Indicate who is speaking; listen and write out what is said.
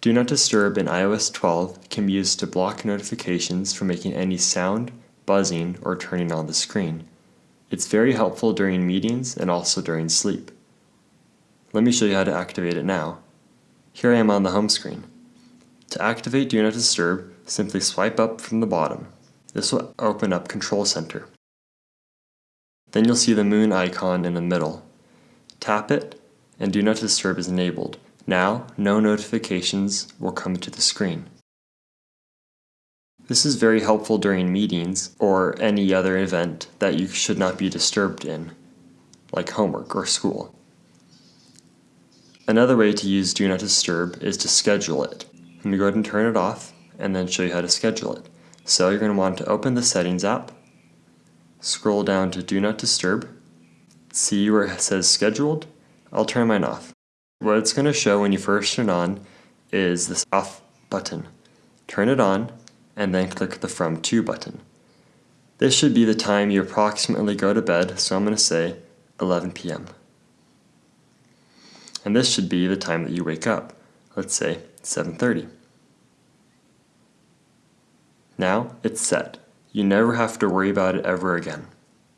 Speaker 1: Do Not Disturb in iOS 12 can be used to block notifications from making any sound, buzzing, or turning on the screen. It's very helpful during meetings and also during sleep. Let me show you how to activate it now. Here I am on the home screen. To activate Do Not Disturb, simply swipe up from the bottom. This will open up Control Center. Then you'll see the moon icon in the middle. Tap it, and Do Not Disturb is enabled. Now, no notifications will come to the screen. This is very helpful during meetings or any other event that you should not be disturbed in, like homework or school. Another way to use Do Not Disturb is to schedule it. Let me go ahead and turn it off and then show you how to schedule it. So you're going to want to open the Settings app, scroll down to Do Not Disturb, see where it says Scheduled, I'll turn mine off. What it's going to show when you first turn on is this off button. Turn it on and then click the from to button. This should be the time you approximately go to bed, so I'm going to say 11 p.m. And this should be the time that you wake up. Let's say 7.30. Now it's set. You never have to worry about it ever again.